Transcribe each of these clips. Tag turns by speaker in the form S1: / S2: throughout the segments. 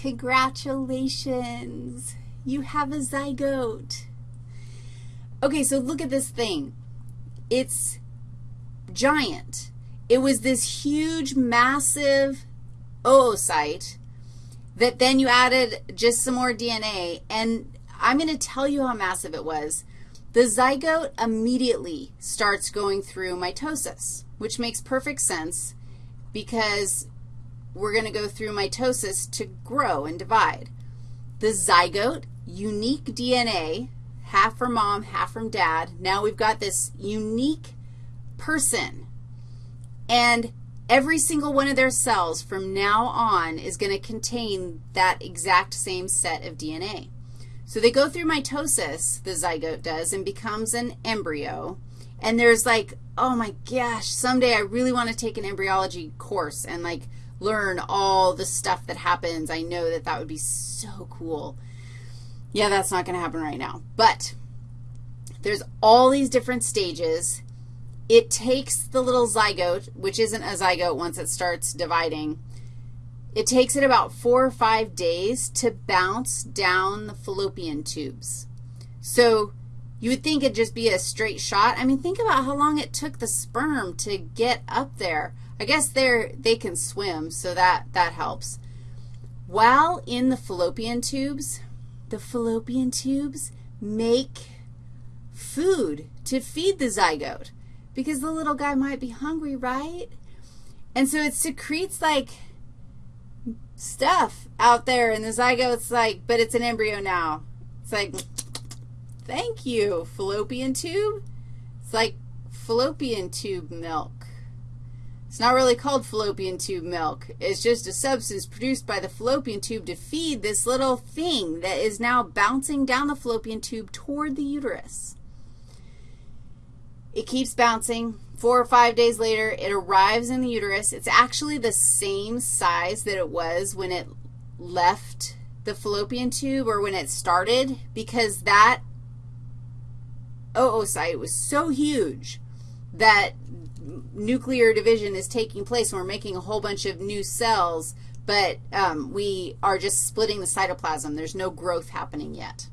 S1: Congratulations. You have a zygote. Okay, so look at this thing. It's giant. It was this huge, massive oocyte that then you added just some more DNA, and I'm going to tell you how massive it was. The zygote immediately starts going through mitosis, which makes perfect sense because we're going to go through mitosis to grow and divide. The zygote, unique DNA, half from mom, half from dad. Now we've got this unique person. And every single one of their cells from now on is going to contain that exact same set of DNA. So they go through mitosis, the zygote does, and becomes an embryo. And there's like, oh my gosh, someday I really want to take an embryology course and like learn all the stuff that happens. I know that that would be so cool. Yeah, that's not going to happen right now. But there's all these different stages. It takes the little zygote, which isn't a zygote once it starts dividing, it takes it about four or five days to bounce down the fallopian tubes. So you would think it'd just be a straight shot. I mean, think about how long it took the sperm to get up there. I guess they're, they can swim, so that, that helps. While in the fallopian tubes, the fallopian tubes make food to feed the zygote because the little guy might be hungry, right? And so it secretes like stuff out there, and the zygote's like, but it's an embryo now. It's like, thank you, fallopian tube. It's like fallopian tube milk. It's not really called fallopian tube milk. It's just a substance produced by the fallopian tube to feed this little thing that is now bouncing down the fallopian tube toward the uterus. It keeps bouncing. Four or five days later, it arrives in the uterus. It's actually the same size that it was when it left the fallopian tube or when it started because that oh, oh, oocyte was so huge that nuclear division is taking place and we're making a whole bunch of new cells, but um, we are just splitting the cytoplasm. There's no growth happening yet.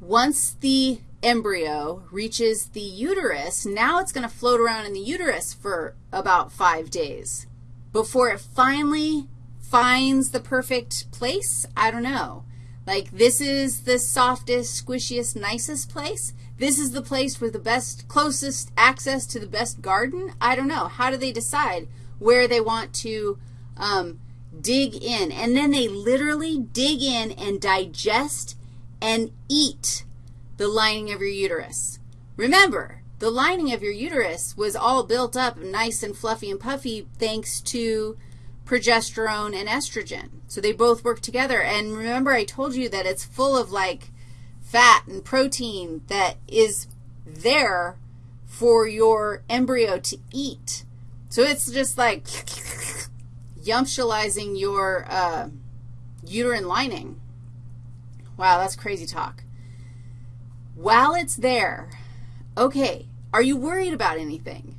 S1: Once the embryo reaches the uterus, now it's going to float around in the uterus for about five days before it finally finds the perfect place. I don't know. Like this is the softest, squishiest, nicest place. This is the place with the best, closest access to the best garden. I don't know. How do they decide where they want to um, dig in? And then they literally dig in and digest and eat the lining of your uterus. Remember, the lining of your uterus was all built up nice and fluffy and puffy thanks to progesterone and estrogen. So they both work together. And remember I told you that it's full of like fat and protein that is there for your embryo to eat. So it's just like yumptializing your uh, uterine lining. Wow, that's crazy talk. While it's there, okay, are you worried about anything?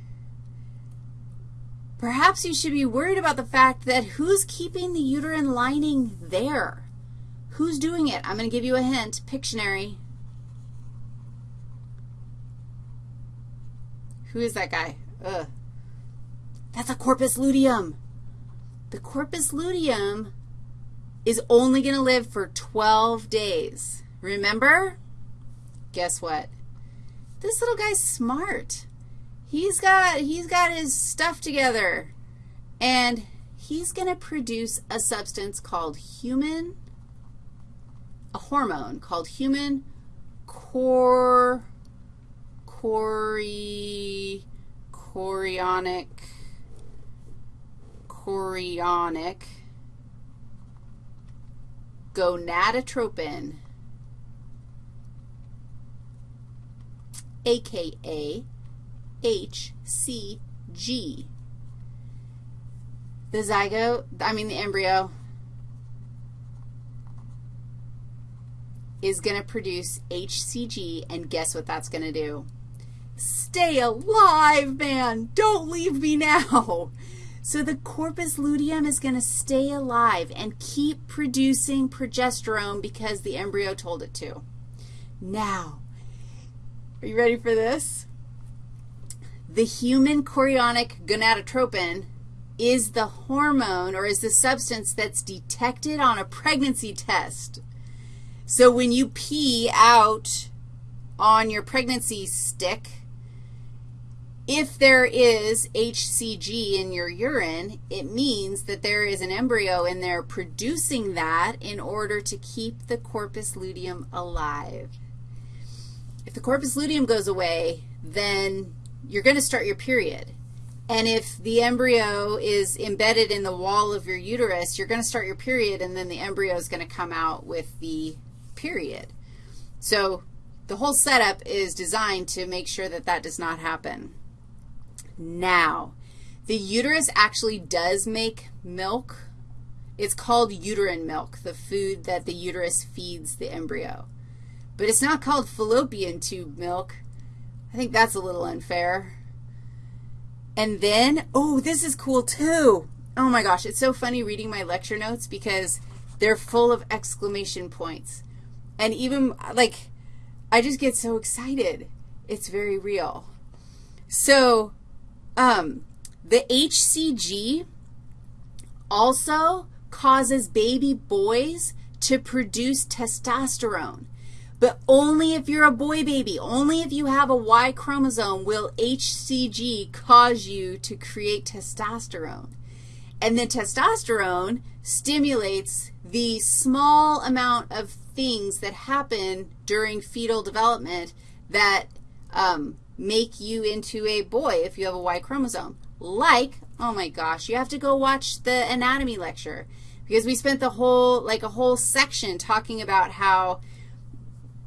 S1: Perhaps you should be worried about the fact that who's keeping the uterine lining there? Who's doing it? I'm going to give you a hint. Pictionary. Who is that guy? Ugh. That's a corpus luteum. The corpus luteum is only going to live for 12 days. Remember? Guess what? This little guy's smart. He's got, he's got his stuff together, and he's going to produce a substance called human, a hormone called human core, chori, chorionic, chorionic gonadotropin, aka HCG. The zygote, I mean the embryo, is going to produce HCG, and guess what that's going to do? Stay alive, man. Don't leave me now. So the corpus luteum is going to stay alive and keep producing progesterone because the embryo told it to. Now, are you ready for this? The human chorionic gonadotropin is the hormone or is the substance that's detected on a pregnancy test. So when you pee out on your pregnancy stick, if there is HCG in your urine, it means that there is an embryo in there producing that in order to keep the corpus luteum alive. If the corpus luteum goes away, then you're going to start your period. And if the embryo is embedded in the wall of your uterus, you're going to start your period, and then the embryo is going to come out with the period. So the whole setup is designed to make sure that that does not happen. Now, the uterus actually does make milk. It's called uterine milk, the food that the uterus feeds the embryo. But it's not called fallopian tube milk. I think that's a little unfair. And then, oh, this is cool too. Oh my gosh, it's so funny reading my lecture notes because they're full of exclamation points. And even, like, I just get so excited. It's very real. So um, the HCG also causes baby boys to produce testosterone. But only if you're a boy baby, only if you have a Y chromosome will HCG cause you to create testosterone. And then testosterone stimulates the small amount of things that happen during fetal development that um, make you into a boy if you have a Y chromosome. Like, oh my gosh, you have to go watch the anatomy lecture because we spent the whole, like a whole section talking about how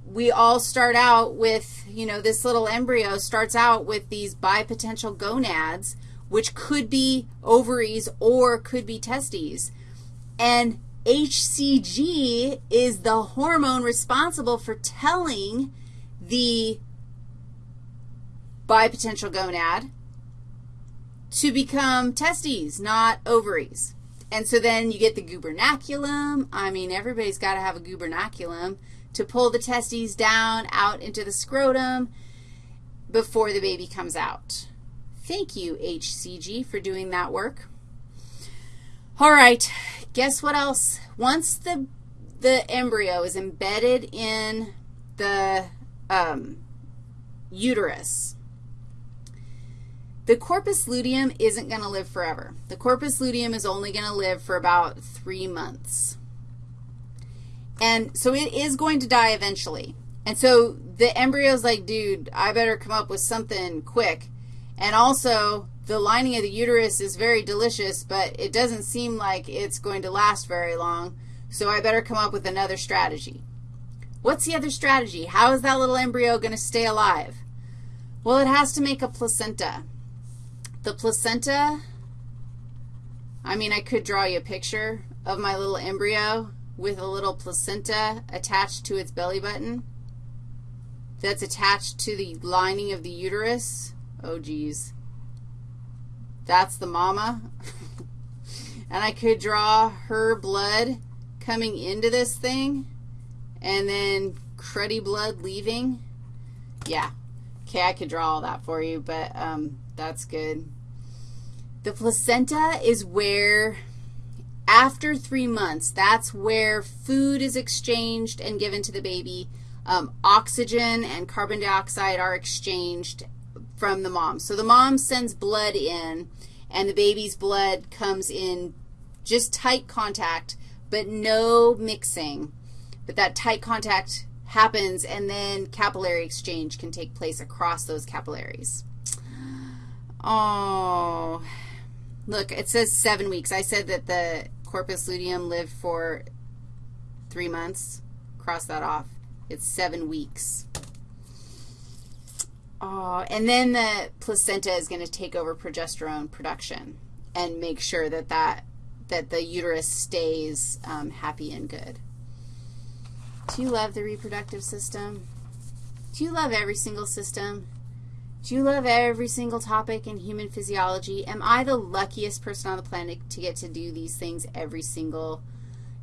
S1: we all start out with, you know, this little embryo starts out with these bipotential gonads, which could be ovaries or could be testes. And HCG is the hormone responsible for telling the bipotential gonad to become testes, not ovaries. And so then you get the gubernaculum. I mean, everybody's got to have a gubernaculum to pull the testes down out into the scrotum before the baby comes out. Thank you, HCG, for doing that work. All right, guess what else? Once the, the embryo is embedded in the um, uterus, the corpus luteum isn't going to live forever. The corpus luteum is only going to live for about three months. And so it is going to die eventually. And so the embryo's like, dude, I better come up with something quick. And also, the lining of the uterus is very delicious, but it doesn't seem like it's going to last very long, so I better come up with another strategy. What's the other strategy? How is that little embryo going to stay alive? Well, it has to make a placenta. The placenta, I mean, I could draw you a picture of my little embryo with a little placenta attached to its belly button that's attached to the lining of the uterus. Oh, geez. That's the mama. and I could draw her blood coming into this thing and then cruddy blood leaving. Yeah. Okay, I could draw all that for you, but um, that's good. The placenta is where, after three months, that's where food is exchanged and given to the baby. Um, oxygen and carbon dioxide are exchanged from the mom. So the mom sends blood in, and the baby's blood comes in just tight contact, but no mixing. But that tight contact happens, and then capillary exchange can take place across those capillaries. Oh, look, it says seven weeks. I said that the corpus luteum lived for three months. Cross that off. It's seven weeks. Oh, and then the placenta is going to take over progesterone production and make sure that that, that the uterus stays um, happy and good. Do you love the reproductive system? Do you love every single system? Do you love every single topic in human physiology? Am I the luckiest person on the planet to get to do these things every single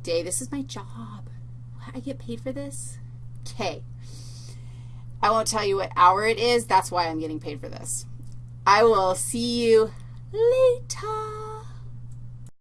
S1: day? This is my job. I get paid for this? Okay. I won't tell you what hour it is. That's why I'm getting paid for this. I will see you later.